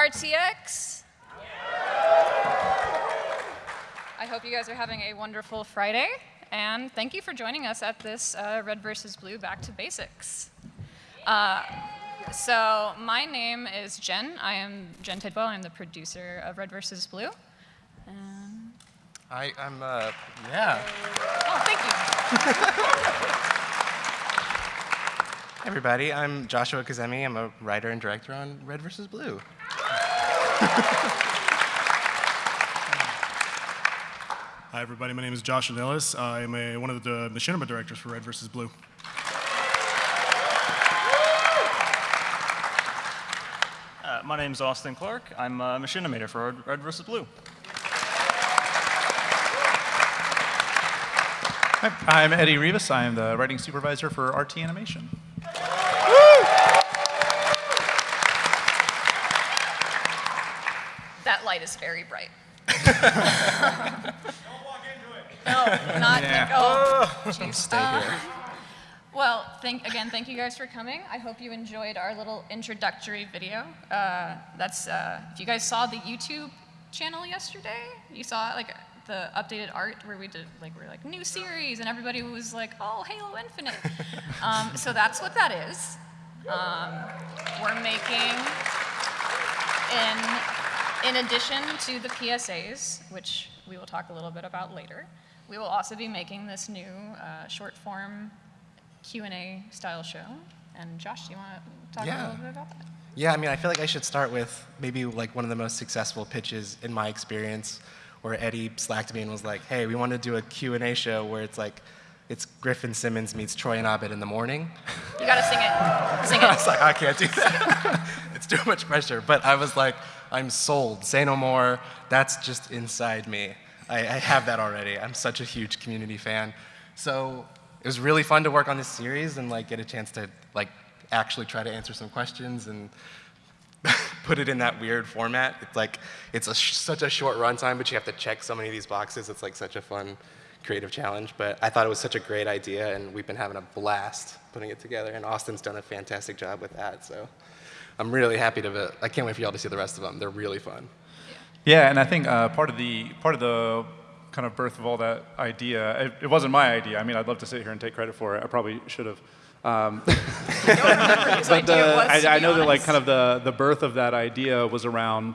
RTX? I hope you guys are having a wonderful Friday, and thank you for joining us at this uh, Red versus Blue Back to Basics. Uh, so my name is Jen. I am Jen Tidwell. I'm the producer of Red versus Blue. And I, I'm, uh, yeah. oh, thank you. Everybody, I'm Joshua Kazemi. I'm a writer and director on Red vs. Blue. Hi everybody, my name is Josh Ornelas. I am a, one of the machinima directors for Red vs. Blue. Uh, my name is Austin Clark. I'm a machinimator for Red, Red vs. Blue. Hi, I'm Eddie Rivas. I am the writing supervisor for RT Animation. Light is very bright. Don't walk into it. No, not Yeah. oh, jeez. Stay Uh, here. Well, thank, again, thank you guys for coming. I hope you enjoyed our little introductory video. Uh, that's, uh, if you guys saw the YouTube channel yesterday, you saw like the updated art where we did like, we're like, new series, and everybody was like, oh, Halo Infinite. um, so that's what that is. Um, we're making, in, in addition to the PSAs, which we will talk a little bit about later, we will also be making this new uh, short form Q&A style show. And Josh, do you want to talk a little bit about that? Yeah, I mean, I feel like I should start with maybe like one of the most successful pitches in my experience, where Eddie slacked me and was like, "Hey, we want to do a Q&A show where it's like, it's Griffin Simmons meets Troy and Abed in the morning." You got to sing it. Sing it. I was like, I can't do that. it's too much pressure. But I was like, I'm sold. Say no more. That's just inside me. I, I have that already. I'm such a huge community fan. So it was really fun to work on this series and like get a chance to like actually try to answer some questions and put it in that weird format. It's like it's a such a short runtime, but you have to check so many of these boxes. It's like such a fun creative challenge. But I thought it was such a great idea, and we've been having a blast putting it together. And Austin's done a fantastic job with that. So I'm really happy to. I can't wait for y'all to see the rest of them. They're really fun. Yeah, and I think uh, part of the part of the kind of birth of all that idea, it, it wasn't my idea. I mean, I'd love to sit here and take credit for it. I probably should have. Um, but idea the, I, I be know that like kind of the, the birth of that idea was around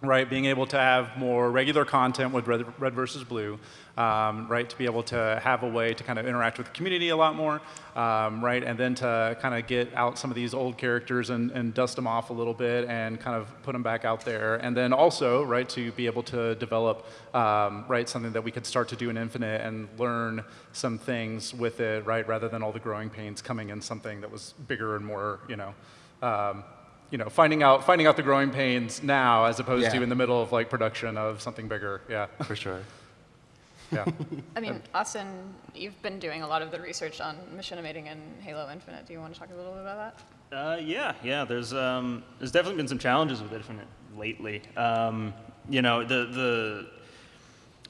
right being able to have more regular content with red, red versus blue um, right to be able to have a way to kind of interact with the community a lot more um, right and then to kind of get out some of these old characters and, and dust them off a little bit and kind of put them back out there and then also right to be able to develop um, right something that we could start to do in infinite and learn some things with it right rather than all the growing pains coming in something that was bigger and more you know um, you know, finding out finding out the growing pains now as opposed Yeah. to in the middle of like production of something bigger. Yeah, For sure. Yeah. I mean, Austin, you've been doing a lot of the research on machinimating in Halo Infinite. Do you want to talk a little bit about that? Uh, yeah, yeah. There's um, there's definitely been some challenges with Infinite lately. Um, you know, the the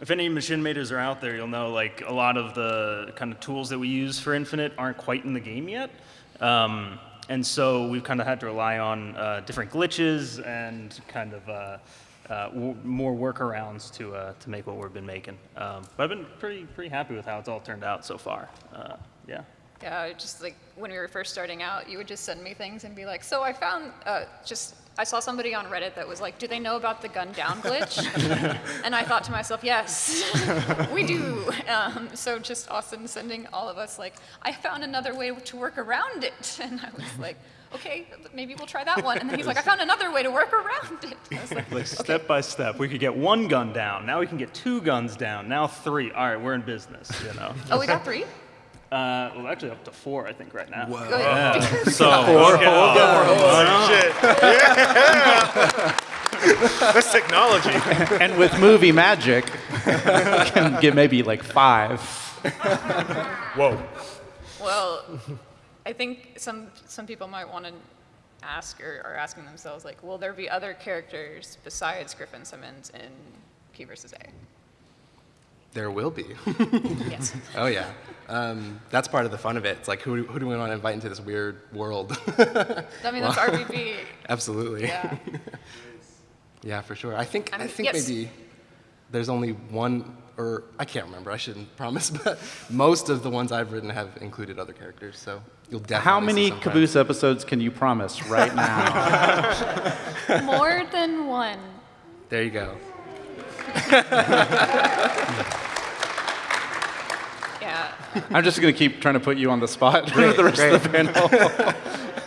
if any machine makers are out there, you'll know like a lot of the kind of tools that we use for Infinite aren't quite in the game yet. Um, and so we've kind of had to rely on uh, different glitches and kind of uh, uh, more workarounds to uh, to make what we've been making. Um, but I've been pretty pretty happy with how it's all turned out so far. Uh, yeah. Yeah, just like when we were first starting out, you would just send me things and be like, so I found uh, just, I saw somebody on Reddit that was like, do they know about the gun down glitch? and I thought to myself, yes, we do. Um, so just Austin sending all of us like, I found another way to work around it. And I was like, okay, maybe we'll try that one. And then he's like, I found another way to work around it. I like, Like step by step, we could get one gun down. Now we can get two guns down. Now three. All right, we're in business. You know. oh, we got three? Uh, well, actually, up to four, I think, right now. Good. So four. Shit. Yeah. That's technology. and with movie magic, you can get maybe like five. Whoa. Well, I think some some people might want to ask or are asking themselves like, will there be other characters besides Griffin Simmons in Q versus A? There will be. Yes. oh yeah. Um, that's part of the fun of it. It's like who, who do we want to invite into this weird world? I mean, that's RVB. Absolutely. Yeah. Yeah, for sure. I think I I'm- think yes. maybe there's only one, or I can't remember. I shouldn't promise, but most of the ones I've written have included other characters. So you'll definitely. How many some Caboose episodes can you promise right now? More than one. There you go. Yeah. I'm just going to keep trying to put you on the spot for the rest of the panel.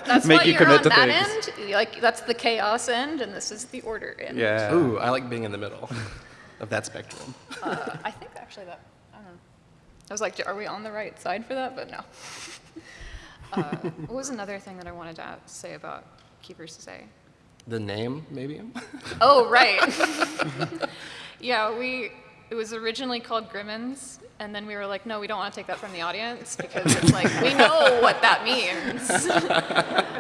That's Make why you you're commit on to that things. end. Like that's the chaos end, and this is the order end. yeah. Ooh, I like being in the middle of that spectrum. Uh, I think actually that I don't know. I was like, are we on the right side for that? But no. uh, what was another thing that I wanted to say about Keepers versus A? The name, maybe. Oh, right. yeah, we. It was originally called Grimmons, and then we were like, no, we don't want to take that from the audience because it's like we know what that means.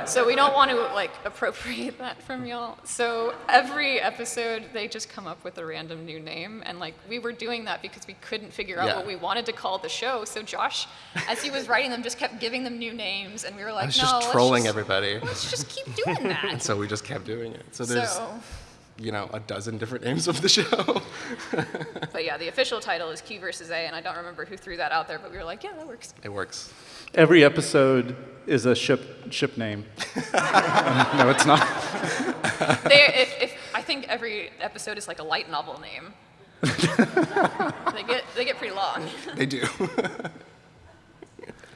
so we don't want to like appropriate that from y'all. So every episode, they just come up with a random new name, and like we were doing that because we couldn't figure out Yeah. what we wanted to call the show. So Josh, as he was writing them, just kept giving them new names, and we were like, I was no, just let's trolling just- everybody. Let's just keep doing that. So we just kept doing it. So there's, so. You know, a dozen different names of the show. But yeah, the official title is Q versus A, and I don't remember who threw that out there, but we were like, yeah, that works. it works. Every episode is a ship ship name. no, it's not. They, if, if, I think every episode is like a light novel name. they get they get pretty long. They do.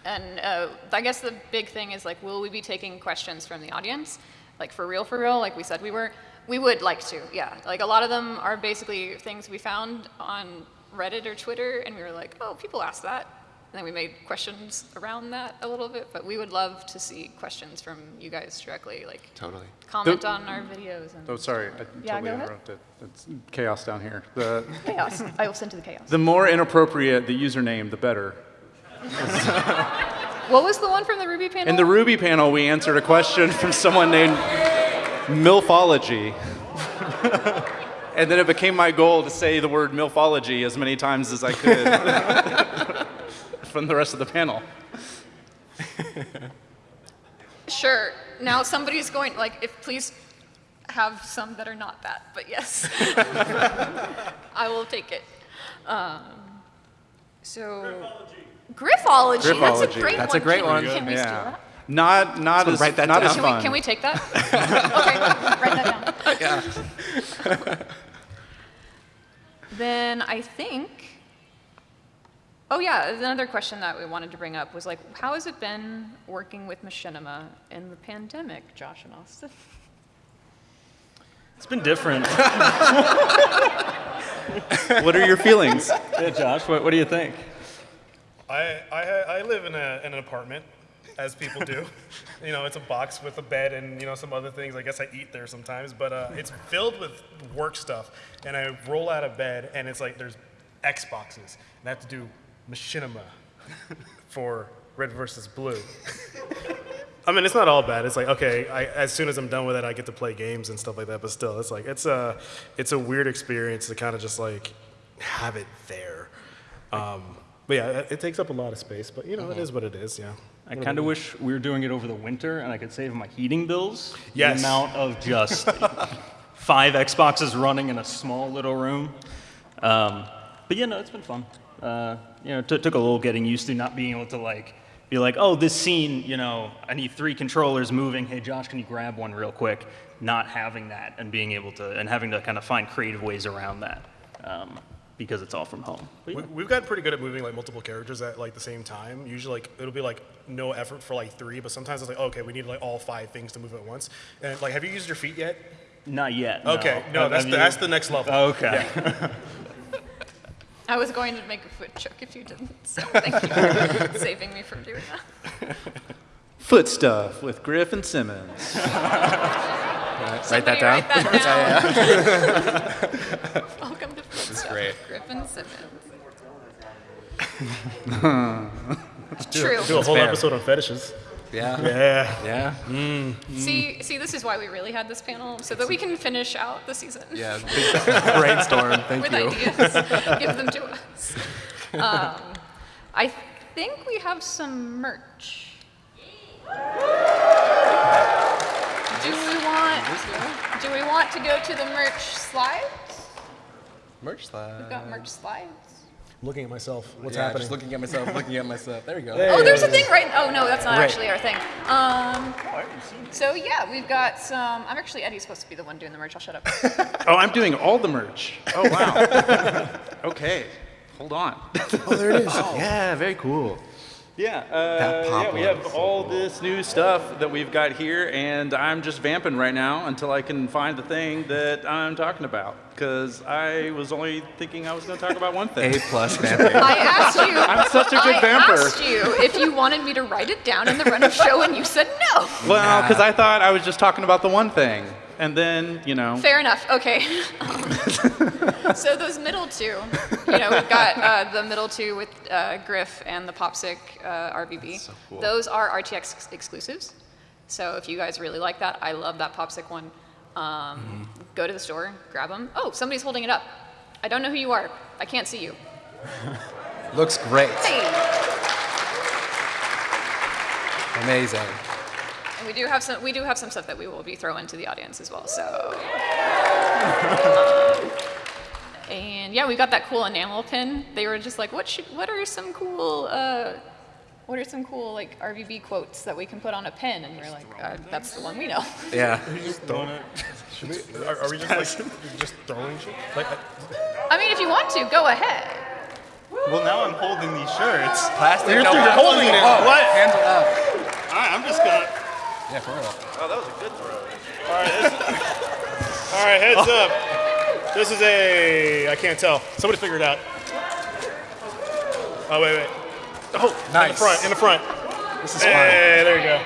And uh, I guess the big thing is like, will we be taking questions from the audience? Like for real, for real, like we said we were. We would like to, yeah. Like a lot of them are basically things we found on Reddit or Twitter, and we were like, oh, people ask that. And then we made questions around that a little bit, but we would love to see questions from you guys directly, like totally. comment The- on our videos and Oh, sorry. I Yeah, totally go ahead. interrupted. It's chaos down here. The, chaos. I will send to the chaos. the more inappropriate the username, the better. What was the one from the RWBY panel? In the RWBY panel, we answered a question from someone named Milfology. and then it became my goal to say the word Milfology as many times as I could from the rest of the panel. Sure. Now somebody's going like, if please have some that are not that, but yes, I will take it. Um, so. Griffology. That's a Griffology. great That's a one. great Can- one. Can we steal that? Not, not Someone as, write that not as down. Can we, can we take that? okay, write that down. Yeah. Then I think. Oh yeah, another question that we wanted to bring up was like, how has it been working with Machinima in the pandemic, Josh and Austin? It's been different. what are your feelings? yeah, Josh, what, what do you think? I, I, I live in, a, in an apartment, as people do. you know, it's a box with a bed and, you know, some other things. I guess I eat there sometimes, but uh, it's filled with work stuff. And I roll out of bed, and it's like there's Xboxes. And I have to do machinima for red versus blue. I mean, it's not all bad. It's like okay, I, as soon as I'm done with it, I get to play games and stuff like that. But still, it's like it's a it's a weird experience to kind of just like have it there. Um, but yeah, it, it takes up a lot of space. But you know, it is what it is. Yeah. I kind of wish we were doing it over the winter and I could save my heating bills. Yes. The amount of just five Xboxes running in a small little room. Um, but yeah, no, it's been fun. Uh, you know, it took a little getting used to not being able to like be like, oh, this scene, you know, I need three controllers moving. Hey, Josh, can you grab one real quick? Not having that and being able to and having to kind of find creative ways around that um, because it's all from home. But yeah. We, we've gotten pretty good at moving like multiple characters at like the same time. Usually, like it'll be like no effort for like three, but sometimes it's like okay, we need like all five things to move at once. And like, have you used your feet yet? Not yet. Okay, no, Have- that's the, that's the next level. Okay. I was going to make a foot joke if you didn't, so thank you for saving me from doing that. Foot stuff with Grif and Simmons. Write that down. Write that down. Welcome to Foot Stuff great. with Griffin Simmons. True. Do a whole fair. episode on fetishes. Yeah. Yeah. Yeah. See, see, this is why we really had this panel, so that we can finish out the season Yeah. Brainstorm. Thank with you. ideas. Give them to us. Um, I think we have some merch. Do we want? Do we want to go to the merch slides? Merch slides. We've got merch slides. Looking at myself. What's yeah, happening? Just looking at myself, looking at myself. There we go. Oh, there's a thing right. Oh no, that's not Right. actually our thing. Um, so yeah, we've got some. I'm actually Eddie's supposed to be the one doing the merch. I'll shut up. Oh, I'm doing all the merch. Oh, wow. okay, hold on. oh, there it is. Yeah, very cool. Yeah, uh, That pop yeah, we have so all cool. this new stuff that we've got here, and I'm just vamping right now until I can find the thing that I'm talking about. Because I was only thinking I was going to talk about one thing. A plus vamping. I asked you. I'm such a good I vamper. asked you if you wanted me to write it down in the run of show, and you said no. Well, because I thought I was just talking about the one thing, and then you know. Fair enough. Okay. so those middle two, you know, we've got uh, the middle two with uh, Grif and the Popsic uh, RVB. so cool. Those are RTX ex- exclusives. So if you guys really like that, I love that Popsic one. Um, Mm-hmm. Go to the store, grab them. Oh, somebody's holding it up. I don't know who you are. I can't see you. Looks great. Hey. Amazing. And we do have some. We do have some stuff that we will be throwing to the audience as well. So. Um, and yeah, we got that cool enamel pin. They were just like, "What should? What are some cool? Uh, what are some cool like RVB quotes that we can put on a pin?" And we're like, uh, "That's the one we know." Yeah. Should we, are, are we just like just throwing shit? Like, I- I mean, if you want to, go ahead. Well, now I'm holding these shirts. Plastic. You're- no you're holding it. Oh, What? Hands up. All right, I'm just gonna. Yeah, for real. Oh, that was a good throw. all right, heads up. This is a. I can't tell. Somebody figure it out. Oh wait, wait. Oh, nice. in the front. In the front. This is fun. Hey, there you go.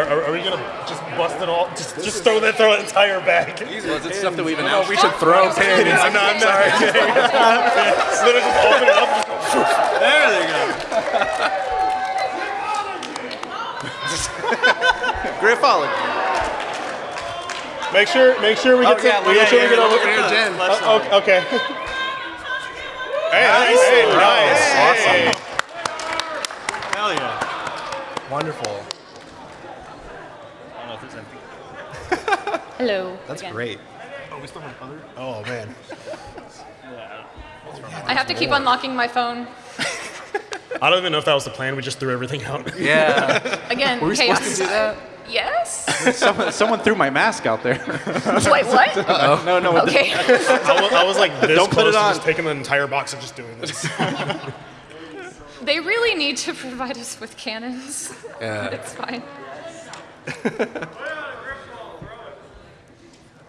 Are, are, are we gonna just bust it all? Just, just throw that, throw that entire bag. Well, is it stuff that we've Oh, announced? we should throw pins. I'm not. I'm sorry. Literally just open it up. There they go. Griffology. Make sure, make sure we get Oh, to, yeah, look make at sure we here, get over. here, Jen. Oh, okay. hey, nice. Hey, nice. Hey. Hell yeah. Wonderful. I don't know if there's anything. Hello. That's again. great. Oh, we still have other. Oh man. I have to keep unlocking my phone I don't even know if that was the plan. We just threw everything out. Yeah. again. Were we chaos. supposed to do that? Yes. Someone, someone threw my mask out there. Wait, what? Uh, no, no. Okay. I was, I was like this Don't put close it to on. just taking the entire box and just doing this. They really need to provide us with cannons. Yeah. It's fine.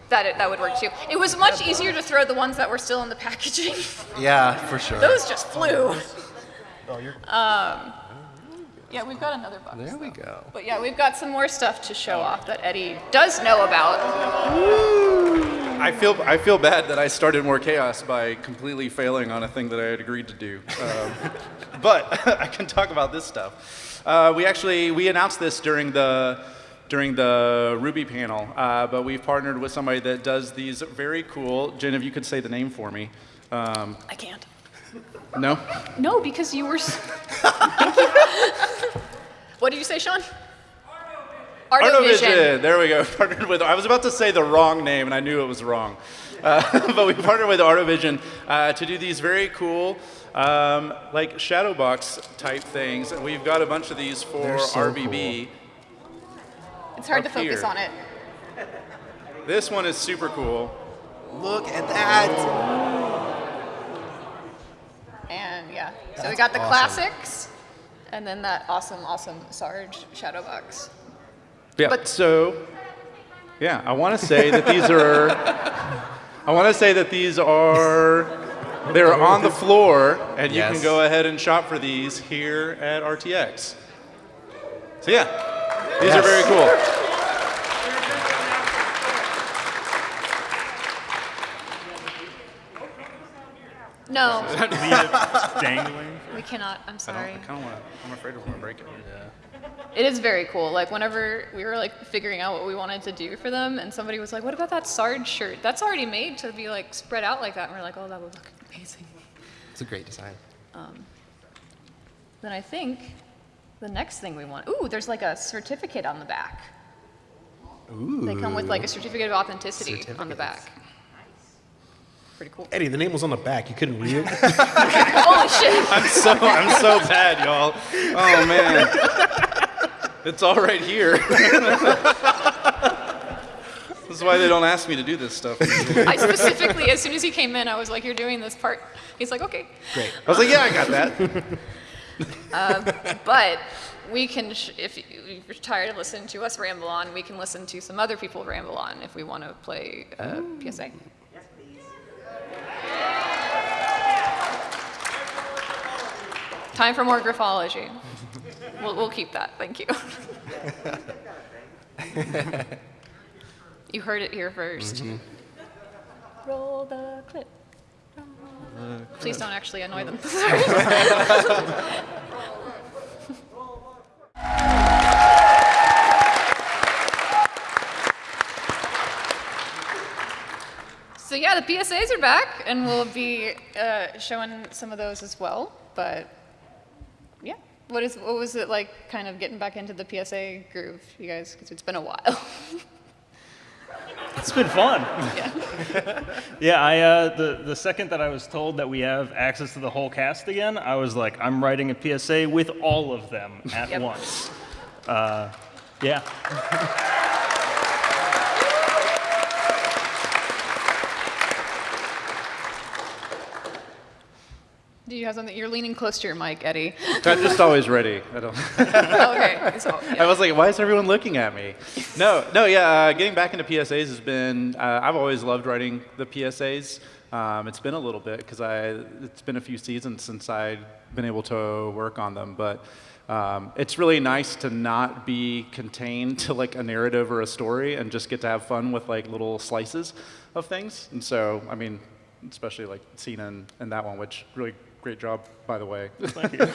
that it, that would work too. It was much easier to throw the ones that were still in the packaging. Yeah, for sure. Those just flew. Oh, you're. Yeah, we've got another box. There we though. go. But yeah, we've got some more stuff to show off that Eddie does know about. I feel I feel bad that I started more chaos by completely failing on a thing that I had agreed to do. Um, but I can talk about this stuff. Uh, we actually we announced this during the during the RWBY panel, uh, but we've partnered with somebody that does these very cool. Jen, if you could say the name for me. Um, I can't. No. No, because you were. s- what did you say, Sean? Artovision. There we go. Partnered with. I was about to say the wrong name, and I knew it was wrong. Uh, but we partnered with Artovision uh, to do these very cool, um, like shadow box type things. And we've got a bunch of these for They're so RVB. It's hard to focus here. on it. This one is super cool. Look at that. And yeah, so we got the classics, and then that awesome, awesome Sarge shadow box. Yeah. But- so, yeah, I want to say that these are. I want to say that these are. They're on the floor, and you Yes. can go ahead and shop for these here at RTX. So yeah, these are very cool. No, Leave it dangling. we cannot. I'm sorry. don't. I kind of want. to I'm afraid we're gonna break it. Yeah. It is very cool. Like whenever we were like figuring out what we wanted to do for them, and somebody was like, "What about that Sarge shirt? That's already made to be like spread out like that." And we're like, "Oh, that would look amazing." It's a great design. Um, Then I think the next thing we want. Ooh, there's like a certificate on the back. Ooh. They come with like a certificate of authenticity on the back. Pretty cool. Eddie, the name was on the back. You couldn't read it. Holy shit! I'm so I'm so bad, y'all. Oh man, it's all right here. this is why they don't ask me to do this stuff. I I specifically, as soon as he came in, I was like, "You're doing this part." He's like, "Okay." Great. I was like, yeah, I got that. But we can, sh- if you- if you're tired of listening to us ramble on, we can listen to some other people ramble on if we want to play uh, PSA. Time for more Griffology. We'll, we'll keep that. Thank you. you heard it here 1st Roll the clip. Please don't actually annoy them. So yeah, the PSAs are back, and we'll be uh, showing some of those as well. But yeah, what is what was it like, kind of getting back into the PSA groove, you guys? Because it's been a while. It's been fun. yeah. Yeah, I uh, the the second that I was told that we have access to the whole cast again, I was like, I'm writing a PSA with all of them at Yep. once. Uh, yeah. Do you have something? You're leaning close to your mic, Eddie. I'm just always ready. I don't. okay. So, I yeah. was like, why is everyone looking at me? No, no, yeah. Uh, getting back into PSAs has been. Uh, I've always loved writing the PSAs. Um, it's been a little bit because I. It's been a few seasons since I've been able to work on them, but. Um, it's really nice to not be contained to like a narrative or a story and just get to have fun with like little slices of things. And so, I mean, especially like Cena and, and that one, which really great job, by the way.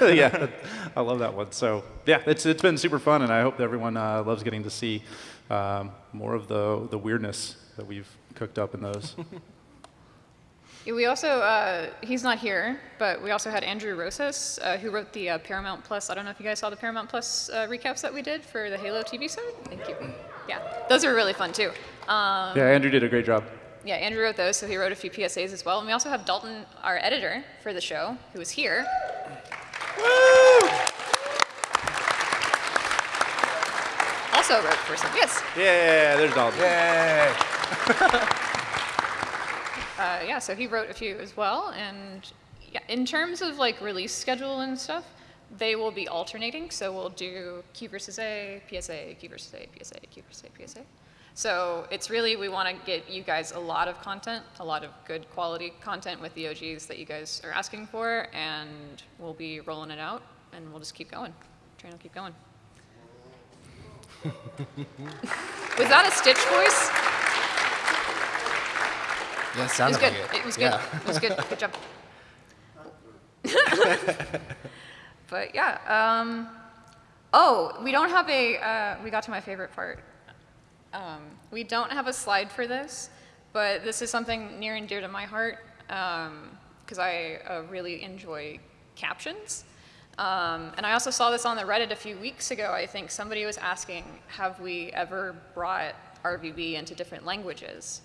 yeah, I love that one. So yeah, it's it's been super fun, and I hope that everyone uh, loves getting to see um, more of the the weirdness that we've cooked up in those. We also, uh, he's not here, but we also had Andrew Rosas, uh, who wrote the uh, Paramount Plus. I don't know if you guys saw the Paramount Plus uh, recaps that we did for the Halo TV show. Thank you. Yeah, those are really fun too. Um, yeah, Andrew did a great job. Yeah, Andrew wrote those, so he wrote a few PSAs as well. And we also have Dalton, our editor for the show, who is here. Also wrote for some. Yes. Yeah, there's Dalton. Yay! Uh, yeah, so he wrote a few as well, and yeah, in terms of like release schedule and stuff, they will be alternating. So we'll do Q versus A, PSA, Q versus A, PSA, Q versus A, PSA. So it's really we want to get you guys a lot of content, a lot of good quality content with the OGs that you guys are asking for, and we'll be rolling it out, and we'll just keep going. Train will keep going. Was that a Stitch voice? Yeah, It was sounded good. like it. It was good. Yeah. It was good. Good job. but yeah. Um, oh, we don't have a. Uh, we got to my favorite part. Um, we don't have a slide for this, but this is something near and dear to my heart because I uh, really enjoy captions. Um, and I also saw this on the Reddit a few weeks ago. I think somebody was asking, have we ever brought RVB into different languages?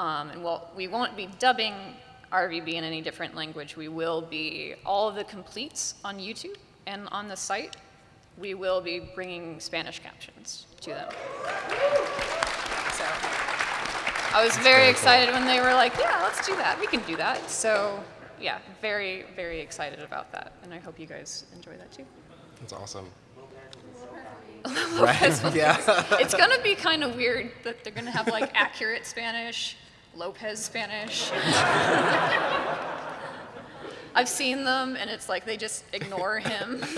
Um, and well, we won't be dubbing RVB in any different language. We will be, all of the completes on YouTube and on the site, we will be bringing Spanish captions to them. So I was very excited when they were like, yeah, let's do that. We can do that. So yeah, very, very excited about that. And I hope you guys enjoy that too. That's awesome. Lopez Right? Yeah. It's gonna be kind of weird that they're gonna have like accurate Spanish, Lopez Spanish. I've seen them, and it's like they just ignore him.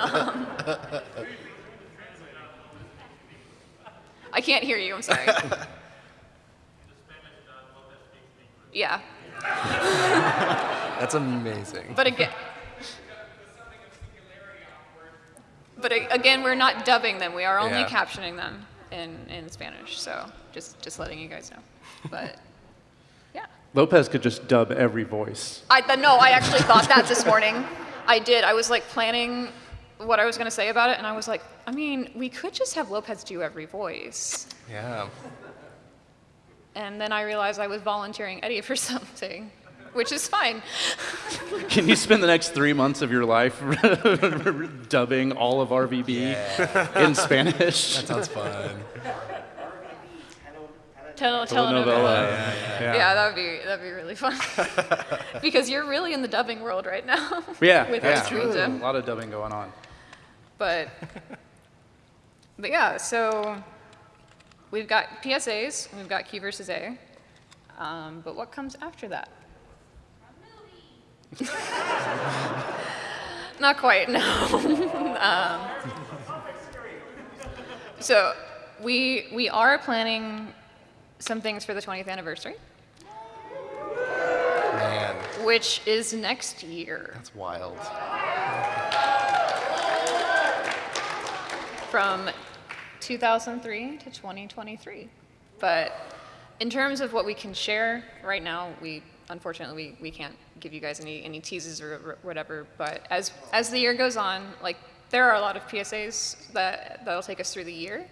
Um, I can't hear you. I'm sorry. Yeah, That's amazing. but again. But again, we're not dubbing them. We are only Yeah. captioning them in, in Spanish. So just just letting you guys know. But. Lopez could just dub every voice. I th- no, I actually thought that this morning. I did. I was like planning what I was going to say about it, and I was like, I mean, we could just have Lopez do every voice. Yeah. And then I realized I was volunteering Eddie for something, which is fine. Can you spend the next three months of your life dubbing all of RVB in Spanish? That sounds fun. Tel- Telenovela. telenovela. Yeah. Yeah, that would be that'd be really fun. because you're really in the dubbing world right now. Yeah, with yeah. Ice Cream A lot of dubbing going on. But but yeah, so we've got PSAs, we've got Q versus A. Um, but what comes after that? Not quite, no. um, so we we are planning some things for the 20th anniversary, Man, which is next year. that's wild. from 2003 to 2023. But in terms of what we can share right now, we unfortunately we, we can't give you guys any, any teases or whatever. But as as the year goes on, like there are a lot of PSAs that that'll take us through the year.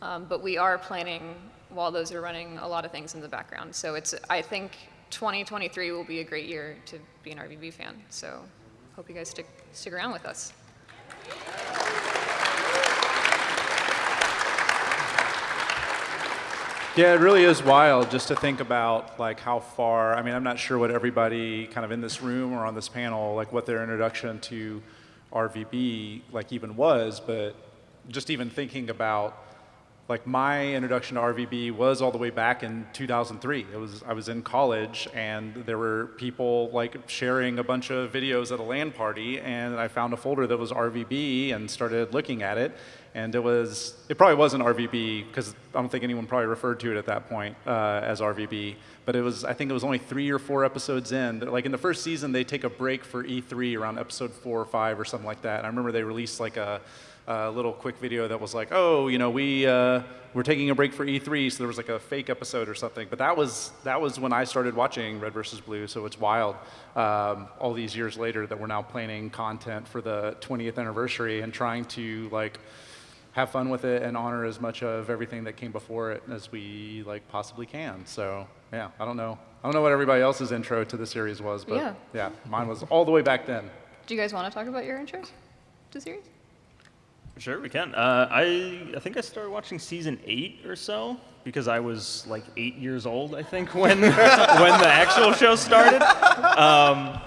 Um, but we are planning while those are running a lot of things in the background. So it's I think 2023 will be a great year to be an RVB fan. So hope you guys stick stick around with us. Yeah, it really is wild just to think about like how far. I mean, I'm not sure what everybody kind of in this room or on this panel, like what their introduction to RVB like even was, but just even thinking about like my introduction to RVB was all the way back in 2003. It was I was in college and there were people like sharing a bunch of videos at a LAN party and I found a folder that was RVB and started looking at it and it was it probably wasn't RVB because I don't think anyone probably referred to it at that point uh, as RVB. But it was I think it was only three or four episodes in. Like in the first season, they take a break for E3 around episode four or five or something like that. And I remember they released like a a little quick video that was like, oh, you know, we uh, we're taking a break for E3, so there was like a fake episode or something. But that was that was when I started watching Red versus Blue, so it's wild. Um, all these years later, that we're now planning content for the 20th anniversary and trying to like have fun with it and honor as much of everything that came before it as we like possibly can. So yeah, I don't know. I don't know what everybody else's intro to the series was, but Yeah. yeah mine was all the way back then. Do you guys want to talk about your intros to the series? Sure, we can. Uh, I I think I started watching season eight or so because I was like eight years old, I think, when when the actual show started. Um,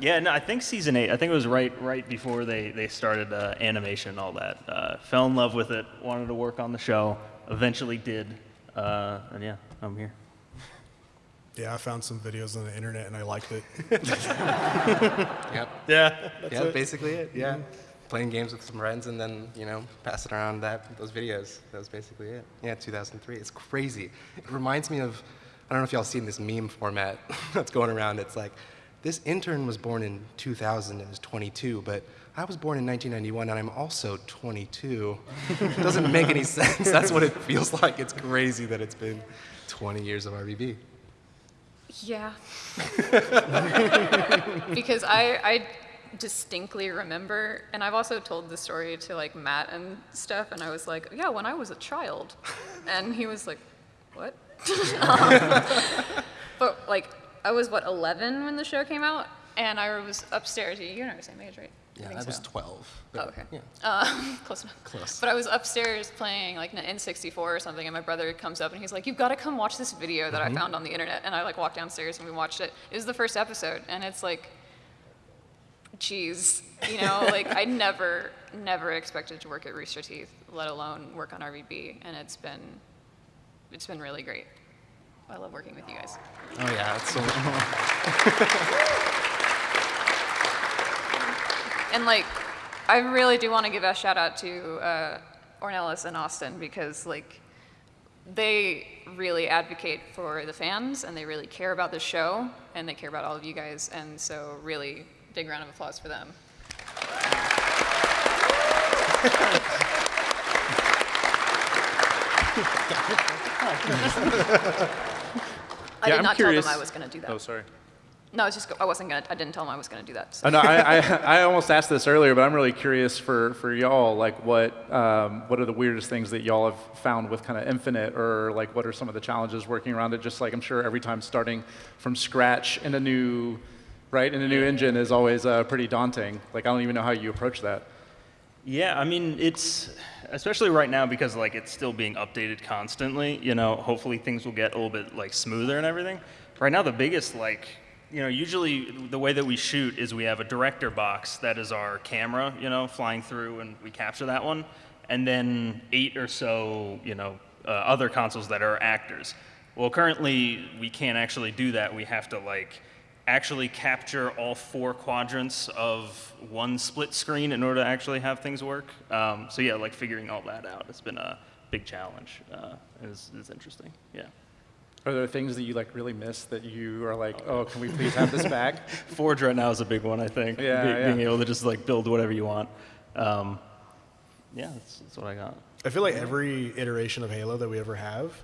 yeah, no, I think season eight. I think it was right right before they they started uh, animation and all that. Uh, fell in love with it. Wanted to work on the show. Eventually did. Uh, and yeah, I'm here. Yeah, I found some videos on the internet and I liked it. Yep. Yeah. yeah, basically it. Yeah. Playing games with some friends and then, you know, passing around that those videos. That was basically it. Yeah, 2003. It's crazy. It reminds me of I don't know if y'all seen this meme format that's going around. It's like this intern was born in 2000 and is 22, but I was born in 1991 and I'm also 22. it doesn't make any sense. That's what it feels like. It's crazy that it's been 20 years of RVB. Yeah. because I, I distinctly remember, and I've also told the story to like Matt and stuff, and I was like, yeah, when I was a child. And he was like, what? Um, but like, I was what, 11 when the show came out? And I was upstairs. You're not the same age, right? I Yeah, think I was so. 12. Oh, okay. Yeah. Uh, close enough. Close. But I was upstairs playing like an N64 or something, and my brother comes up and he's like, "You've got to come watch this video that Mm-hmm. I found on the internet." And I like walked downstairs and we watched it. It was the first episode, and it's like, geez, you know, like I never, never expected to work at Rooster Teeth, let alone work on RVB, and it's been, it's been really great. I love working with you guys. Oh yeah, it's so much fun. And like, I really do want to give a shout out to uh, Ornelas and Austin because like, they really advocate for the fans and they really care about the show and they care about all of you guys. And so, really big round of applause for them. I Yeah, did I'm not curious- tell them I was going to do that. Oh, sorry. No, I was just I wasn't gonna, I didn't tell them I was gonna do that. so. Oh, no, I, I, I almost asked this earlier, but I'm really curious for, for y'all, like what, um, what are the weirdest things that y'all have found with kind of Infinite, or like what are some of the challenges working around it? Just like I'm sure every time starting from scratch in a new, right, And a new engine is always uh, pretty daunting. Like I don't even know how you approach that. Yeah, I mean, it's especially right now because like it's still being updated constantly. You know, hopefully things will get a little bit like smoother and everything. Right now, the biggest like, you know, usually the way that we shoot is we have a director box that is our camera, you know, flying through and we capture that one, and then eight or so, you know, uh, other consoles that are actors. Well, currently we can't actually do that. We have to like actually capture all four quadrants of one split screen in order to actually have things work. Um, so yeah, like figuring all that out has been a big challenge. Uh, it's, it's interesting. Yeah. Are there things that you like really miss that you are like, oh, can we please have this back? Forge right now is a big one, I think. Yeah, Be- yeah. Being able to just like build whatever you want. Um, yeah, that's, that's what I got. I feel like every iteration of Halo that we ever have,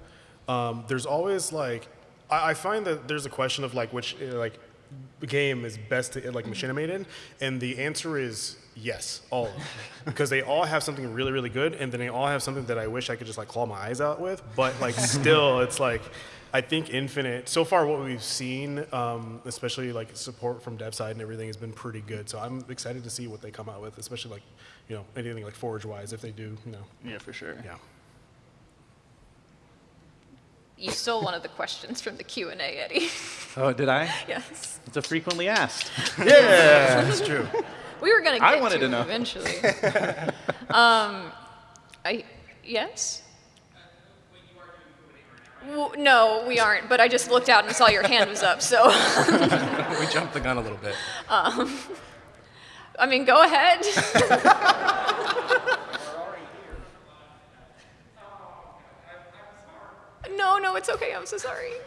um, there's always like, I, I find that there's a question of like which like game is best to like machinimate in, and the answer is yes, all of them, because they all have something really really good, and then they all have something that I wish I could just like claw my eyes out with, but like still, it's like. I think Infinite, so far what we've seen, um, especially like support from dev side and everything, has been pretty good. So I'm excited to see what they come out with, especially like, you know, anything like Forge wise, if they do, you know, Yeah, for sure. yeah. You stole one of the questions from the Q and A, Eddie. oh, did I? yes. It's a frequently asked. Yeah, that's true. We were gonna get I wanted to, to know. eventually. um, I, yes? W- No, we aren't, but I just looked out and saw your hand was up, so, we jumped the gun a little bit. I mean, go ahead. No, no, it's okay, I'm so sorry.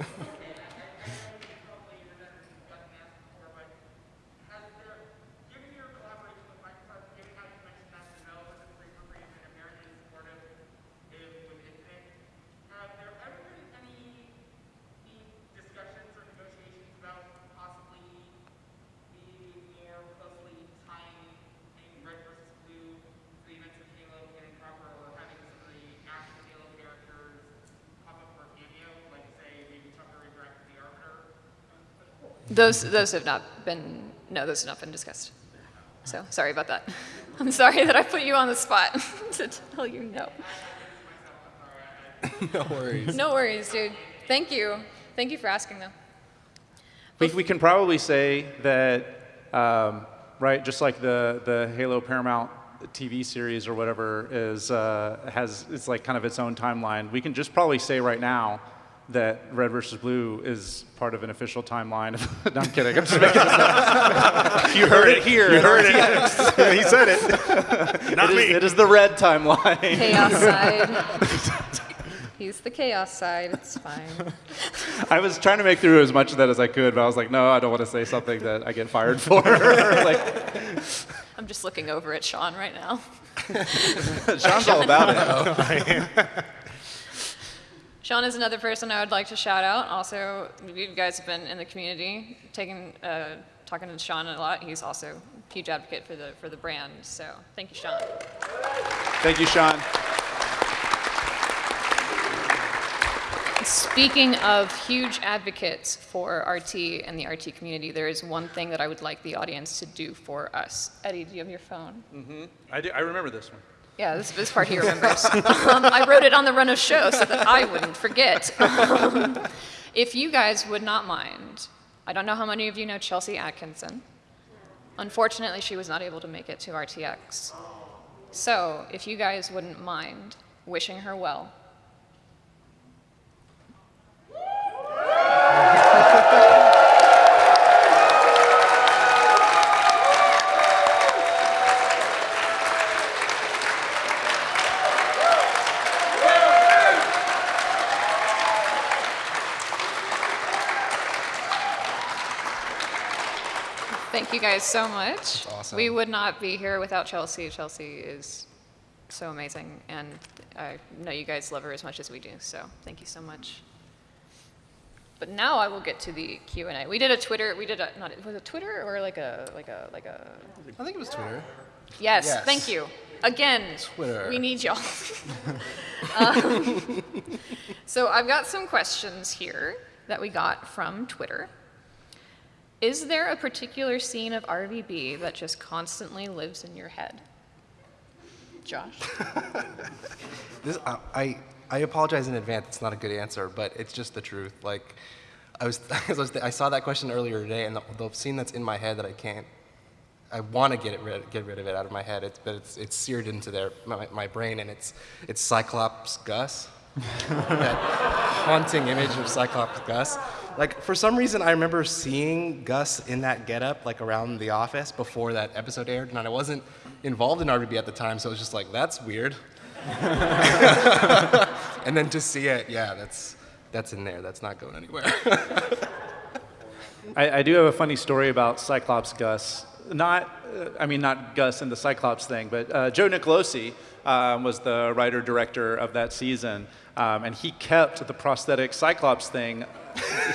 Have there ever been any deep discussions or negotiations about possibly maybe more closely tying in Red versus Blue to the events of Halo getting proper or having some of the actual Halo characters pop up for a cameo, like say maybe Tucker interacting with the Arbiter? Those, those have not been, no, those have not been discussed. So, sorry about that. I'm sorry that I put you on the spot to tell you no. no worries. No worries, dude. Thank you. Thank you for asking, though. We, we can probably say that, um, right, just like the, the Halo Paramount TV series or whatever is, uh, has, it's like kind of its own timeline. We can just probably say right now that Red versus Blue is part of an official timeline. no, I'm kidding. I'm just making this up. you heard it here. You heard it. he said it. Not It me. is, it is the red timeline. Chaos side. He's the chaos side. It's fine. I was trying to make through as much of that as I could, but I was like, no, I don't want to say something that I get fired for. like, I'm just looking over at Sean right now. Sean's all about it. Sean is another person I would like to shout out. Also, you guys have been in the community, taking, uh, talking to Sean a lot. He's also a huge advocate for the for the brand. So thank you, Sean. Thank you, Sean. Speaking of huge advocates for RT and the RT community, there is one thing that I would like the audience to do for us. Eddie, do you have your phone? Mm-hmm. I, do, I remember this one. Yeah, this, this part he remembers. um, I wrote it on the run of show so that I wouldn't forget. Um, if you guys would not mind, I don't know how many of you know Chelsea Atkinson. Unfortunately, she was not able to make it to RTX. So, if you guys wouldn't mind wishing her well. Guys so much. awesome. We would not be here without Chelsea. Chelsea is so amazing, and I know you guys love her as much as we do, so thank you so much. But now I will get to the Q and A. We did a Twitter. We did a not was it Twitter or like a like a like a. I think it was Twitter. Yes, Yes. thank you. Again, Twitter. we need y'all. Um, so I've got some questions here that we got from Twitter. Is there a particular scene of RVB that just constantly lives in your head? Josh? This, I, I, I apologize in advance. It's not a good answer, but it's just the truth. Like, I was, I, was I saw that question earlier today, and the, the scene that's in my head that I can't, I want to get it rid, get rid of it out of my head. It's, but it's, it's seared into their, my, my brain, and it's, it's Cyclops Gus. That haunting image of Cyclops Gus. Like, for some reason, I remember seeing Gus in that getup, like around the office before that episode aired, and I wasn't involved in RVB at the time, so it was just like, that's weird. and then to see it, yeah, that's that's in there. That's not going anywhere. I, I do have a funny story about Cyclops Gus. Not, uh, I mean, not Gus and the Cyclops thing, but uh, Joe Nicolosi um, was the writer director of that season, um, and he kept the prosthetic Cyclops thing.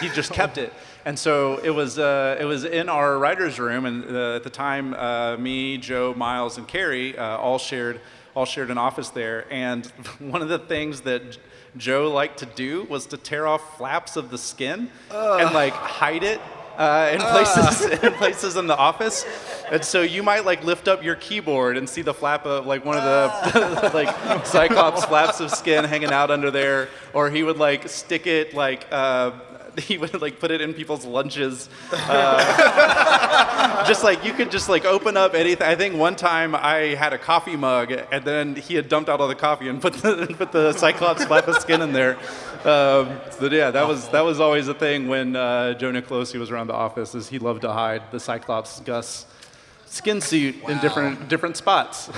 he just kept it, and so it was uh, it was in our writers' room, and uh, at the time, uh, me, Joe, Miles, and Carrie uh, all shared all shared an office there. And one of the things that Joe liked to do was to tear off flaps of the skin and like hide it uh, in places in places in the office. And so you might like lift up your keyboard and see the flap of like one of the like Cyclops flaps of skin hanging out under there, or he would like stick it like. Uh, he would like put it in people's lunches. Uh, just like you could just like open up anything. I think one time I had a coffee mug and then he had dumped out all the coffee and put the put the Cyclops flap of skin in there. Um, so yeah, that was that was always a thing when uh, Joe Nicolosi was around the office. Is he loved to hide the Cyclops Gus skin suit in different different spots.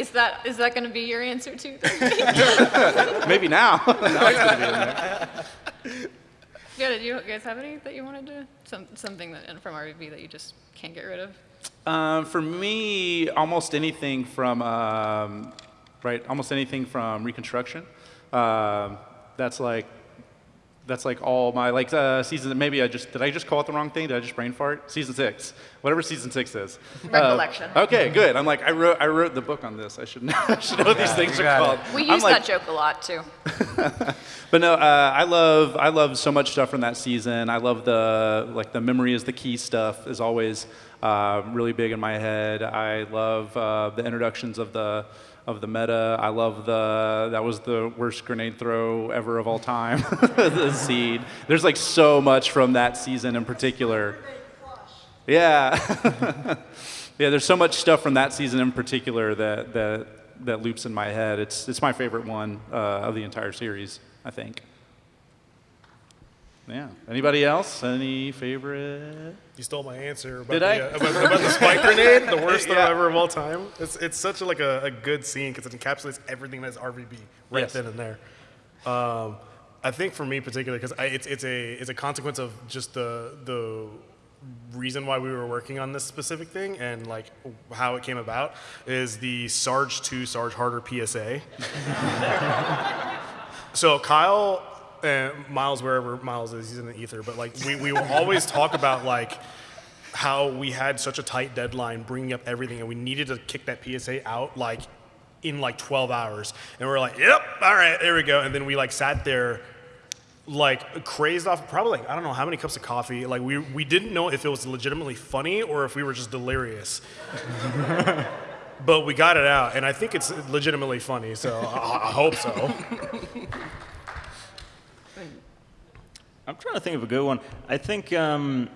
Is that is that going to be your answer too? Maybe now. now it's gonna be in there. yeah, did you guys have any that you wanted to some something that from RVB that you just can't get rid of? Um, for me, almost anything from um, right, almost anything from Reconstruction. Um, that's like that's like all my like uh, season. Maybe I just did I just call it the wrong thing? Did I just brain fart? Season six, whatever season six is. Recollection. Uh, okay, good. I'm like I wrote I wrote the book on this. I should know, I should know what these things are called. it. We I'm use like, that joke a lot too. but no, uh, I love I love so much stuff from that season. I love the like the memory is the key stuff is always uh, really big in my head. I love uh, the introductions of the of the meta. I love the that was the worst grenade throw ever of all time. the seed. There's like so much from that season in particular. Yeah. yeah, there's so much stuff from that season in particular that that that loops in my head. It's it's my favorite one uh, of the entire series, I think. Yeah. Anybody else? Any favorite? You stole my answer about, Did the, I? uh, about, about the spike grenade, the worst throw Yeah. ever of all time. It's, it's such a, like a, a good scene because it encapsulates everything that's RVB right Yes. then and there. Um, I think for me particularly because it's, it's a it's a consequence of just the the reason why we were working on this specific thing and like how it came about is the Sarge 2 Sarge Harder PSA. So Kyle and Miles, wherever Miles is, he's in the ether. But like we, we will always talk about like how we had such a tight deadline, bringing up everything, and we needed to kick that PSA out like in like 12 hours. And we are like, yep, all right, there we go. And then we like sat there like crazed off probably like I don't know how many cups of coffee. Like we we didn't know if it was legitimately funny or if we were just delirious. but we got it out, and I think it's legitimately funny. So I, I hope so. I'm trying to think of a good one. I think, um,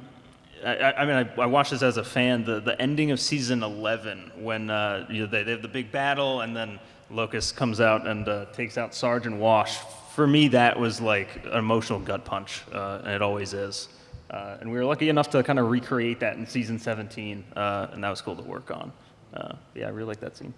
I, I mean, I, I watched this as a fan. The, the ending of season 11, when uh, you know, they, they have the big battle, and then Locus comes out and uh, takes out Sergeant Wash. For me, that was like an emotional gut punch, uh, and it always is. Uh, and we were lucky enough to kind of recreate that in season 17, uh, and that was cool to work on. Uh, yeah, I really like that scene.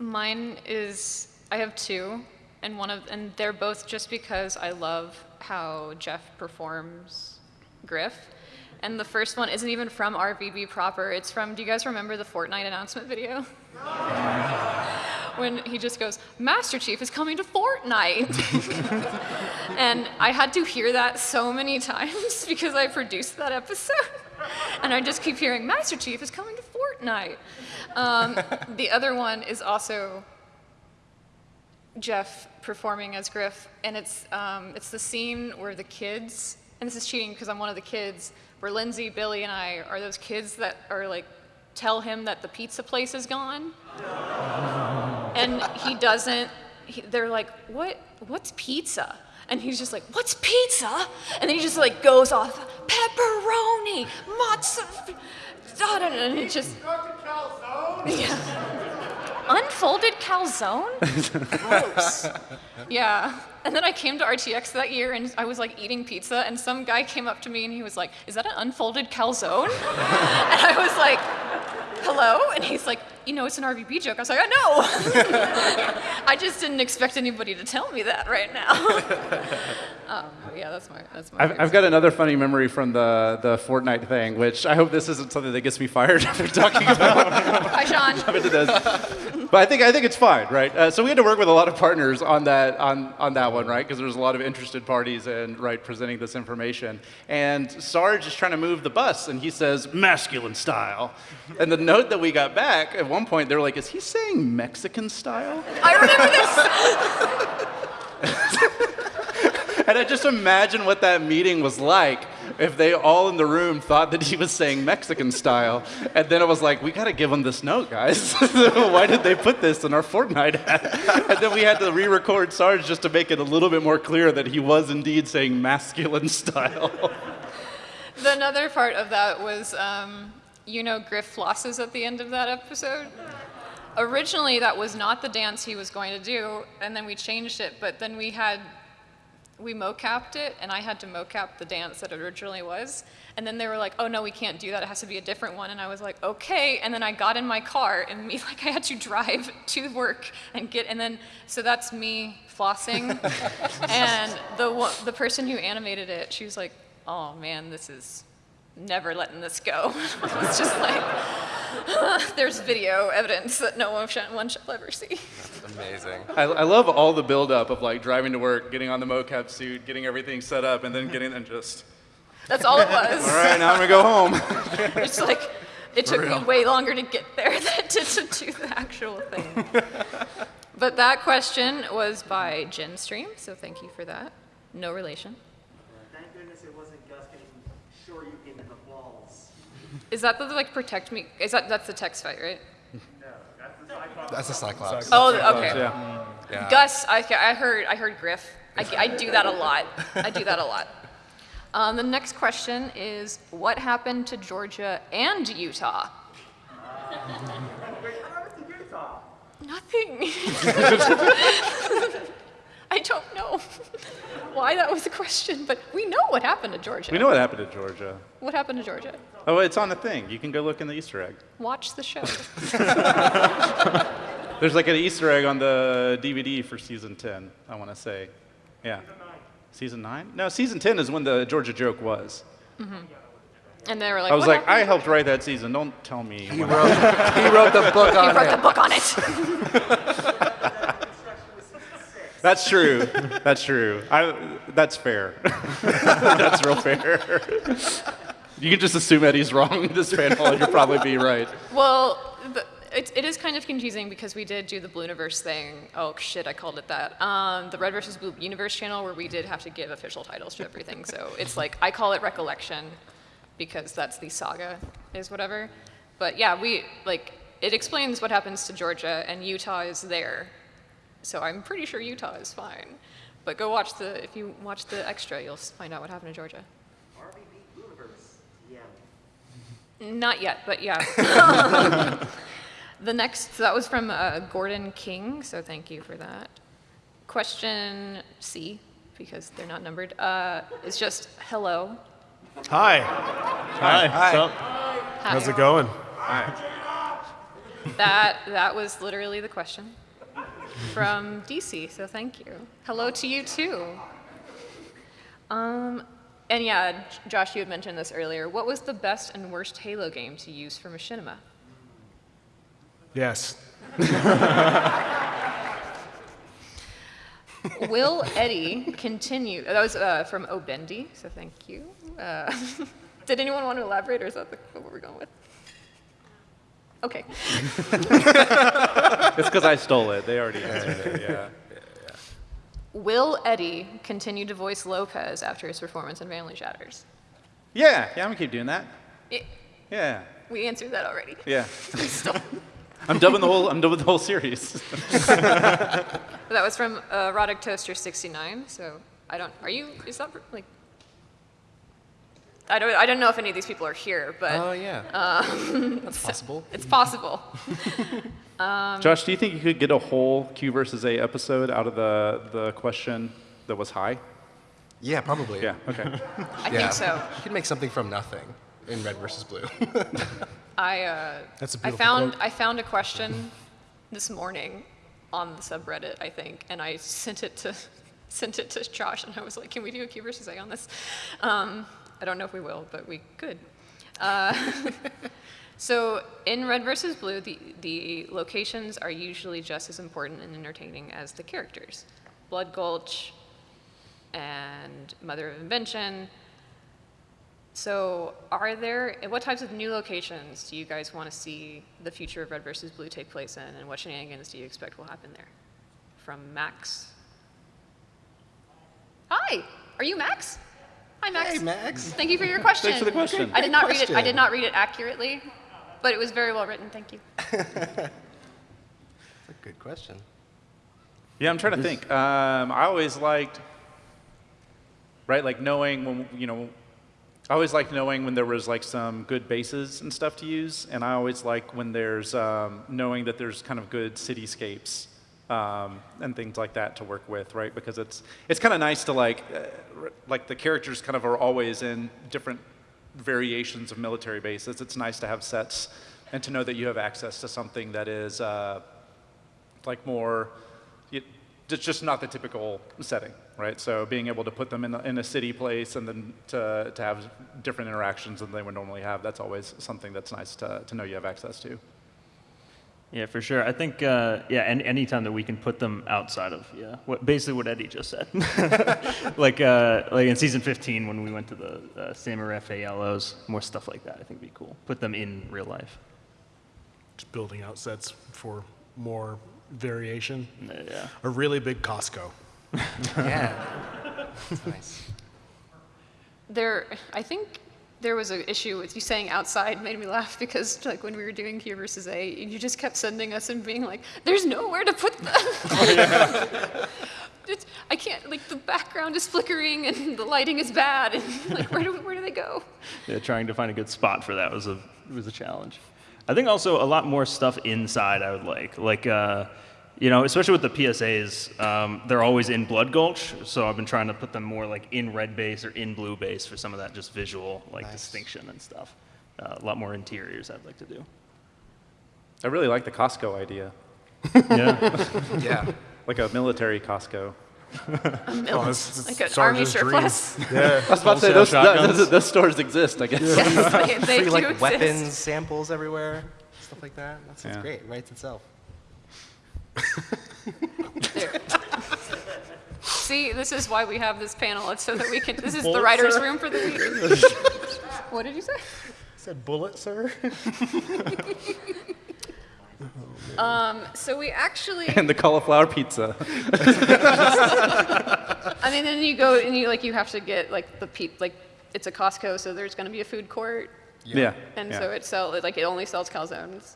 Mine is I have two, and one of and they're both just because I love how Jeff performs Grif. And the first one isn't even from RVB proper. It's from. Do you guys remember the Fortnite announcement video? when he just goes, Master Chief is coming to Fortnite. and I had to hear that so many times because I produced that episode. And I just keep hearing, Master Chief is coming to Fortnite. Um, the other one is also Jeff performing as Grif, and it's um, it's the scene where the kids, and this is cheating because I'm one of the kids, where Lindsay, Billy, and I are those kids that are like tell him that the pizza place is gone, and he doesn't. He, they're like, "What? What's pizza?" And he's just like, "What's pizza?" And then he just like goes off, "Pepperoni, mozzarella," and he just yeah. Unfolded calzone? Gross. yeah. And then I came to RTX that year and I was like eating pizza and some guy came up to me and he was like, Is that an unfolded calzone? and I was like, Hello? And he's like, You know, it's an RVB joke. I was like, I know. I just didn't expect anybody to tell me that right now. um, yeah, that's my, that's my. I've, I've got another funny memory from the, the Fortnite thing, which I hope this isn't something that gets me fired after talking about Hi, Sean. But I think I think it's fine, right? Uh, so we had to work with a lot of partners on that on, on that one, right? Because there was a lot of interested parties and right presenting this information. And Sarge is trying to move the bus, and he says masculine style. And the note that we got back at one point, they were like, "Is he saying Mexican style?" I remember this. And I just imagine what that meeting was like if they all in the room thought that he was saying Mexican style. And then it was like, we got to give him this note, guys. Why did they put this in our Fortnite ad? And then we had to re record Sarge just to make it a little bit more clear that he was indeed saying masculine style. The another part of that was, um, you know, Grif flosses at the end of that episode. Originally, that was not the dance he was going to do, and then we changed it. But then we had, we mocapped it, and I had to mocap the dance that it originally was. And then they were like, "Oh no, we can't do that. It has to be a different one." And I was like, "Okay." And then I got in my car, and me like I had to drive to work and get, and then so that's me flossing, and the the person who animated it, she was like, "Oh man, this is." Never letting this go. it's just like, there's video evidence that no one shall, one shall ever see. That's Amazing. I, I love all the buildup of like driving to work, getting on the mocap suit, getting everything set up, and then getting and just, That's all it was. all right, now I'm gonna go home. It's like, it took me way longer to get there than it did to do the actual thing. but that question was by Genstream, so thank you for that. No relation. Thank goodness it wasn't Gus getting sure you in the balls. Is that the like protect me? Is that that's the text fight, right? No, that's a Cyclops. Oh, okay. yeah. Yeah. Gus, I, I heard, I heard Grif. I, I do that a lot. I do that a lot. Um, the next question is, what happened to Georgia and Utah? Nothing. I don't know why that was a question, but we know what happened to Georgia. We know what happened to Georgia. What happened to Georgia? Oh, it's on the thing. You can go look in the Easter egg. Watch the show. There's like an Easter egg on the DVD for season 10, I want to say. Yeah. Season 9? No, season 10 is when the Georgia joke was. Mm -hmm. And they were like, I was like, I helped write that season. Don't tell me. He wrote, he wrote the book on it. He on wrote the book on it. That's true. That's true. I, that's fair. that's real fair. you can just assume Eddie's wrong this panel, and you'll probably be right. Well, the, it, it is kind of confusing because we did do the Blue Universe thing. Oh shit, I called it that. Um, the Red versus Blue Universe channel where we did have to give official titles to everything. So it's like I call it Recollection because that's the saga is whatever. But yeah, we like it explains what happens to Georgia and Utah is there. So I'm pretty sure Utah is fine. But go watch the if you watch the extra, you'll find out what happened to Georgia. RVB Universe. Yeah. Not yet, but yeah. the next, so that was from uh, Gordon King, so thank you for that. Question C, because they're not numbered, uh, is just hello. Hi, Hi. Hi. So, Hi. how's it going? That, that was literally the question from DC, so thank you. Hello to you too. Um, and yeah, Josh, you had mentioned this earlier. What was the best and worst Halo game to use for Machinima? Yes. Will Eddie continue? That was uh, from Obendi, so thank you. Uh, did anyone want to elaborate, or is that the, what we're going with? Okay. It's because I stole it. They already answered it. Yeah. Will Eddie continue to voice Lopez after his performance in Family Shatters? Yeah. Yeah. I'm gonna keep doing that. It, Yeah. we answered that already. Yeah. I'm dubbing the whole. I'm dubbing the whole series. That was from uh, Erotic Toaster 69. So I don't. Are you? Is that like? I don't. I don't know if any of these people are here, but Oh, yeah. That's possible. it's possible. Josh, do you think you could get a whole Q versus A episode out of the the question that was high? Yeah, probably. Yeah. Okay. I Yeah. think so. You could make something from nothing in red versus blue. I uh, That's a I beautiful found quote. I found a question this morning on the subreddit, I think, and I sent it to sent it to Josh, and I was like, "Can we do a Q versus A on this?" Um, I don't know if we will, but we could. Uh, so in Red versus Blue, the the locations are usually just as important and entertaining as the characters. Blood Gulch and Mother of Invention. So, are there what types of new locations do you guys want to see the future of Red versus Blue take place in, and what shenanigans do you expect will happen there? From Max. Hi, are you Max? Hi, Max. Hey, Max. Thank you for your question. Thanks for the question. I did not read it. I did not read it accurately, but it was very well written. Thank you. That's a good question. Yeah, I'm trying to think. Um, I always liked, right, like knowing when, you know, I always liked knowing when there was like some good bases and stuff to use, and I always like when there's um, knowing that there's kind of good cityscapes um, and things like that to work with, right? Because it's it's kind of nice to like, uh, like the characters kind of are always in different variations of military bases. It's nice to have sets and to know that you have access to something that is. Uh, like more, it, it's just not the typical setting, right? So being able to put them in a, in a city place and then to, to have different interactions than they would normally have, that's always something that's nice to, to know you have access to. Yeah, for sure. I think, uh, yeah, any anytime that we can put them outside of, yeah, what basically what Eddie just said. like, uh, like in season 15 when we went to the uh, Samaref ALOs, more stuff like that. I think would be cool. Put them in real life. Just building out sets for more variation. Uh, Yeah. A really big Costco. Yeah. That's nice. There, I think there was an issue with you saying outside made me laugh because like when we were doing Q versus A, you just kept sending us and being like, "There's nowhere to put them." I can't like the background is flickering and the lighting is bad and like where do where do they go? yeah, trying to find a good spot for that was a was a challenge. I think also a lot more stuff inside I would like, like uh, you know, especially with the PSAs, um, they're always in Blood Gulch, so I've been trying to put them more like in red base or in blue base for some of that just visual like distinction and stuff. Uh, a lot more interiors I'd like to do. I really like the Costco idea, Yeah, Yeah. like a military Costco. Oh, this is Like an army Sergeant's surplus. Yeah. I was about to say, Wholesale those, those, those stores exist, I guess. Yes, they, they Free do like exist. weapons samples everywhere, stuff like that. That sounds Yeah. great. Writes itself. There. See, this is why we have this panel. It's so that we can. This is the Bullets, writers' sir. room for the week. what did you say? Said bullet, sir. Um, So we actually. And the cauliflower pizza. I mean, then you go and you like you have to get like the peep like it's a Costco, so there's going to be a food court, Yeah. and yeah. so it sell like it only sells calzones.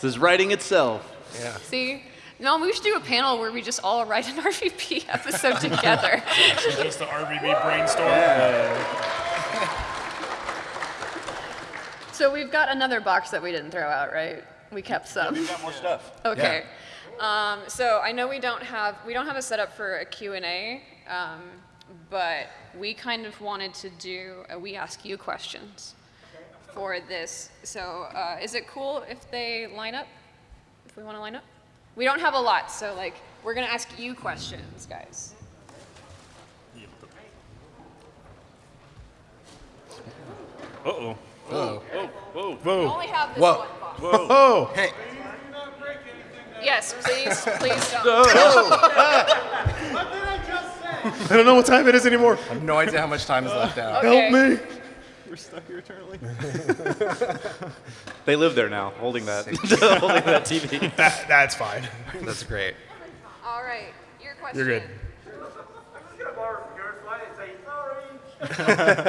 This is writing itself. Yeah. See, no, we should do a panel where we just all write an RVB episode together. Just the RVB brainstorm. so we've got another box that we didn't throw out, right? We kept some. We got more stuff. Okay. Um, so I know we don't have we don't have a setup for a Q&A, um, but we kind of wanted to do a we ask you questions for this. So uh, is it cool if they line up? If we want to line up? We don't have a lot, so like we're gonna ask you questions, guys. Uh oh. We only have this Whoa. one box. Oh, Hey. Yes. Yes, please, please don't. I don't know what time it is anymore. I have no idea how much time is left out. Okay. Help me. We're stuck here eternally. They live there now, holding that, holding that TV. That, that's fine. That's great. All right, your question. You're good. I'm just gonna borrow from your slide and say,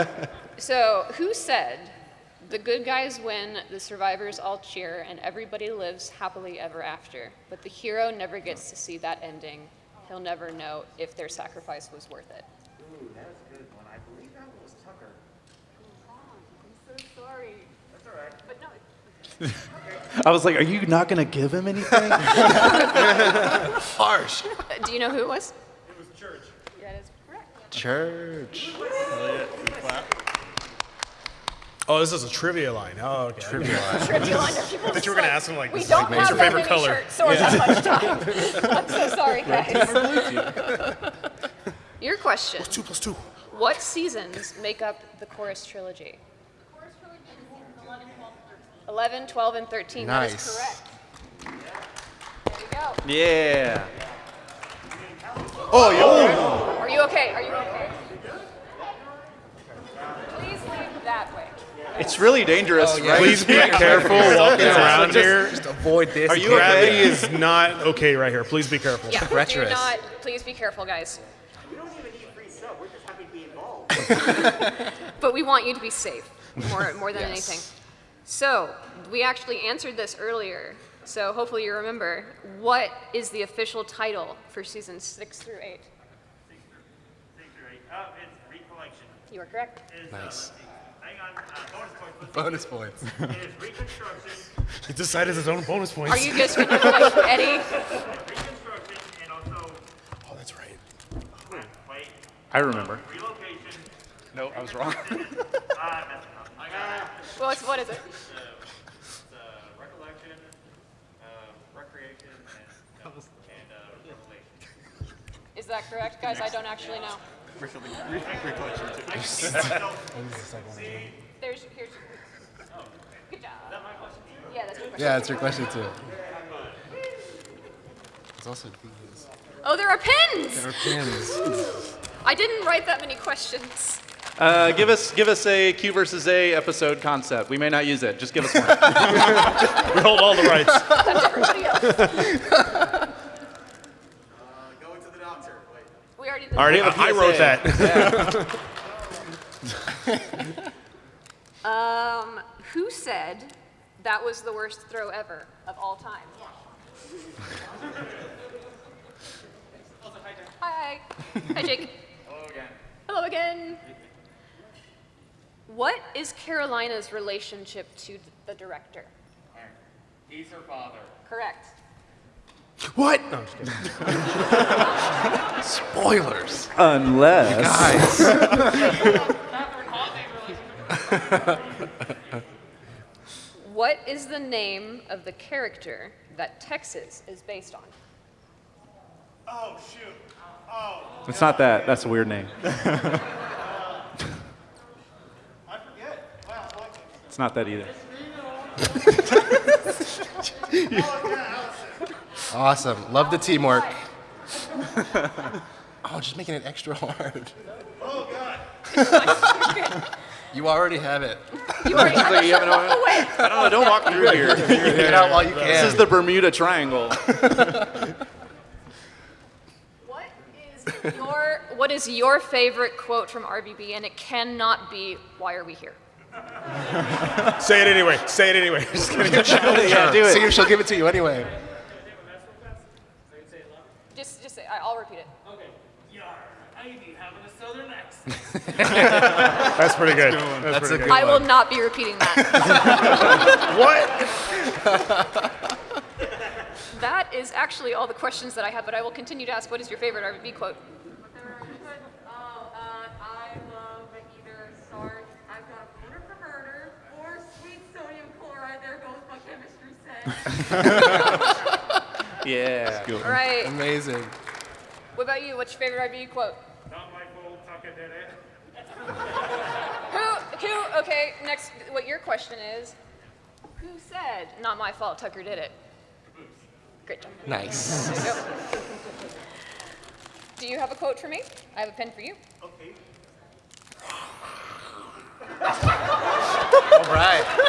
sorry. So, who said, the good guys win, the survivors all cheer, and everybody lives happily ever after? But the hero never gets to see that ending. He'll never know if their sacrifice was worth it. Ooh, that's a good one. I believe that was Tucker. I'm so sorry. That's all right. But no, I was like, are you not going to give him anything? Harsh. do you know who it was? It was church. That is correct. Church. Oh, this is a trivia line. Oh, okay. Trivia line. Trivia line of people. That you were gonna ask him like, We is don't like, what's your favorite many color? shirts or that much time. I'm so sorry, guys. Your question. Two plus two. What seasons make up the chorus trilogy? 11, 12, and 13. That is Nice. correct. There you go. yeah. Oh, yo. Are you okay? Are you okay? Please leave that way. It's really dangerous, oh, right? Please be careful walking around here. Just avoid this. Are you Gravity okay? is not okay right here. Please be careful. Yeah, do treacherous. not, please be careful, guys. We don't even need free sub. We're just happy to be involved. But we want you to be safe more, more than Yes. anything. So, we actually answered this earlier, so hopefully you remember. What is the official title for seasons six through eight? Six or eight. Oh, it's recollection. You are correct. Is, Nice. Uh, hang on. Uh, Bonus points. bonus points. points. It is reconstruction, He decided his own bonus points. Are you just gonna like Eddie? reconstruction, and also Oh, that's right. wait, I remember. relocation. No, I was wrong. Ah, I messed it up. I got it. Well, what is it? It's uh, recollection, uh, recreation, and, and uh, revelation. Is that correct, guys? I don't actually know. There's, here's. Good job. Yeah, that's your question. Yeah, that's your question too. It's also these. Oh, there are pins! There are pins. I didn't write that many questions. Uh, give us give us a Q versus A episode concept. We may not use it. Just give us one. We hold all the rights. Everybody else. Going to the doctor. Wait. We already did. Already, have a I I wrote PSA. that. Um, who said that was the worst throw ever of all time? Hi. Hi, Jake. Hello again. Hello again. What is Carolina's relationship to the director? Alright. He's her father. Correct. What? No, I'm just kidding. Spoilers. Unless. Guys. What is the name of the character that Texas is based on? Oh, shoot. Oh, It's not that. That's a weird name. I forget. Wow, what? It's not that either. Awesome. Love the teamwork. oh, just making it extra hard. Oh, God. You already have it. You already have Like, to you have no- walk away. I don't know. Don't walk through here. Get it out while you can. This is the Bermuda Triangle. What is your What is your favorite quote from RVB? And it cannot be "Why are we here?" Say it anyway. Say it anyway. Just kidding. yeah, do it. See if she'll give it to you anyway. Just, just say. I- I'll repeat it. Okay. Yar, I be having a southern accent. That's pretty good. That's, That's pretty a good. good I will not be repeating that. What? that is actually all the questions that I have, but I will continue to ask. What is your favorite RVB quote? Oh, uh, I love either Sarge, I've got a boner for murder, or sweet sodium chloride, there goes my chemistry set. Yeah. All right. Amazing. What about you? What's your favorite RVB quote? Not my fault, Tucker did it. Who? Who? Okay. Next, what your question is? Who said "Not my fault"? Tucker did it. Great job. Nice. There you go. Do you have a quote for me? I have a pen for you. Okay. All right.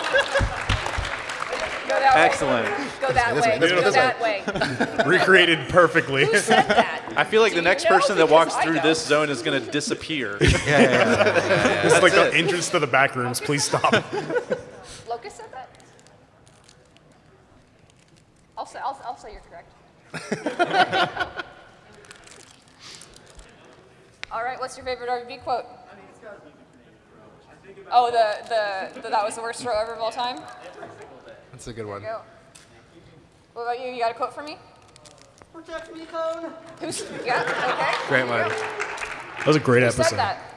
Go that Excellent. Go that way. way, this way, Go that way. Recreated perfectly. Who said that? I feel like Do the you next know? person that Because walks I through don't. this zone is going to disappear. Yeah, This is like That's the entrance to the back rooms. Please stop. Locus said that? I'll say, I'll, I'll say you're correct. All right, what's your favorite RVB quote? Oh, the, the, the that was the worst throw ever of all time? That's a good one. Go. What about you? You got a quote for me? Protect me, cone. Who's, yeah, okay. Great one. That was a great Who episode. said that?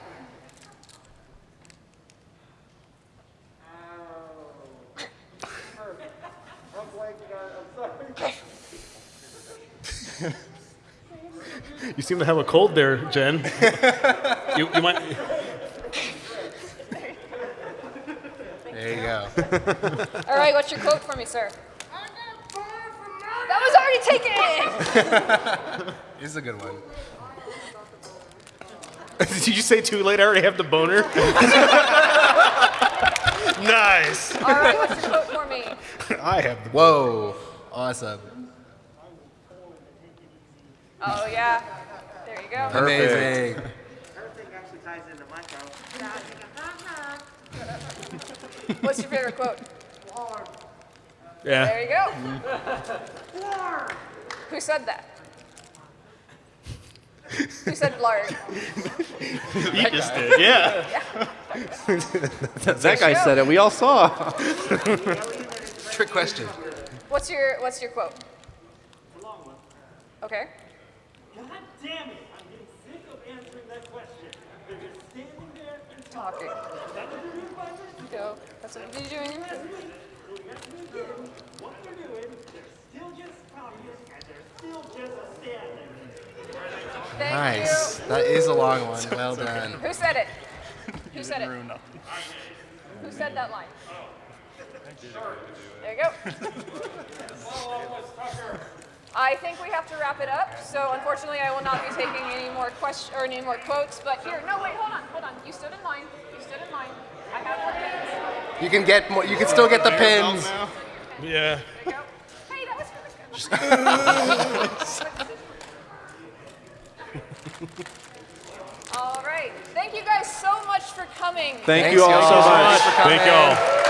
I'm blanking on, I'm sorry. You seem to have a cold there, Jen. you, you might. There. All right, what's your quote for me, sir? That was already taken! This is a good one. Did you say too late? I already have the boner. nice. All right, what's your quote for me? I have the. Whoa. Awesome. Oh, yeah. There you go. Amazing. What's your favorite quote? Yeah. There you go. Who said that? Who said Blarg? He just did, yeah. that guy said it. We all saw. Trick question. What's your What's your quote? Long one. Okay. God damn it! I'm getting sick of answering that question. They're just standing there and Talking. Go. That's what you're doing. what they're doing, still just talking and they're still just standing. Thank Nice. you. That is a long one. Well done. Who said it? Who said it? Nothing. Who said that line? There you go. I think we have to wrap it up. So unfortunately, I will not be taking any more questions or any more quotes. But here, no, wait, hold on, hold on. You stood in line. You stood in line. I have more pins. You can get more. You can still get the pins. Yeah. There you go. Hey, that was really good. All right. Thank you guys so much for coming. Thank Thanks, you all so much. Thanks for Thank y'all.